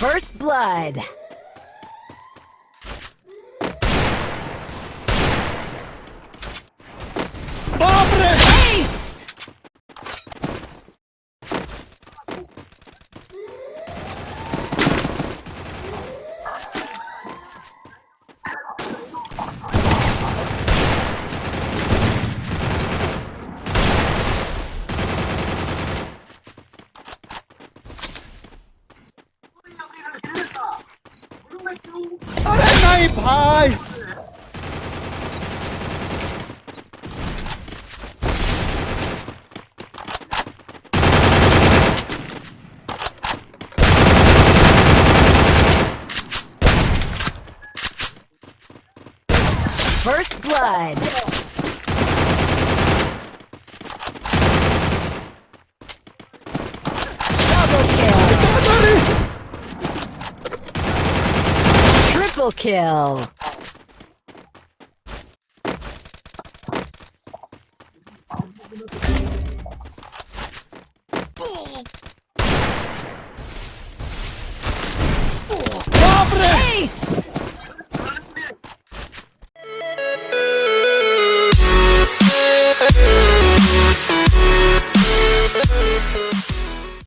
First blood. अरे नहीं भाई First blood. Double kill. Triple kill.